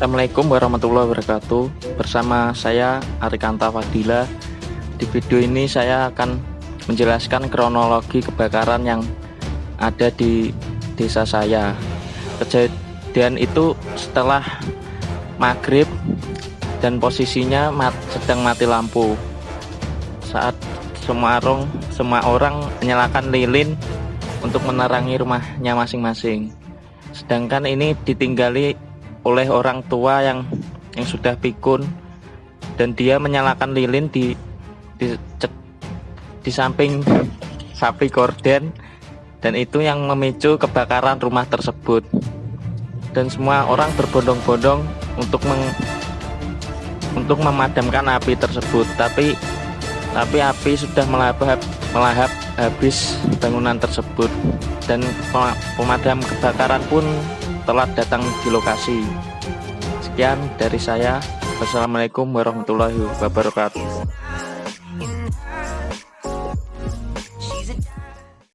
Assalamualaikum warahmatullahi wabarakatuh. Bersama saya Arikanta Fadila. Di video ini saya akan menjelaskan kronologi kebakaran yang ada di desa saya. Kejadian itu setelah maghrib dan posisinya mat, sedang mati lampu. Saat semua orang, semua orang menyalakan lilin untuk menerangi rumahnya masing-masing. Sedangkan ini ditinggali oleh orang tua yang yang sudah pikun. Dan dia menyalakan lilin di di, di samping sapi gorden dan itu yang memicu kebakaran rumah tersebut. Dan semua orang berbondong-bondong untuk meng, untuk memadamkan api tersebut. Tapi tapi api sudah melahap melahap habis bangunan tersebut. Dan pemadam kebakaran pun telat datang di lokasi. Sekian dari saya. Wassalamualaikum warahmatullahi wabarakatuh.